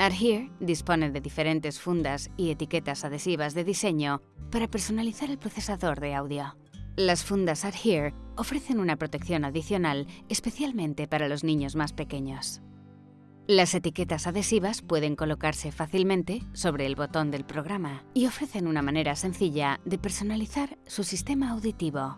Adhere dispone de diferentes fundas y etiquetas adhesivas de diseño para personalizar el procesador de audio. Las fundas Adhere ofrecen una protección adicional especialmente para los niños más pequeños. Las etiquetas adhesivas pueden colocarse fácilmente sobre el botón del programa y ofrecen una manera sencilla de personalizar su sistema auditivo.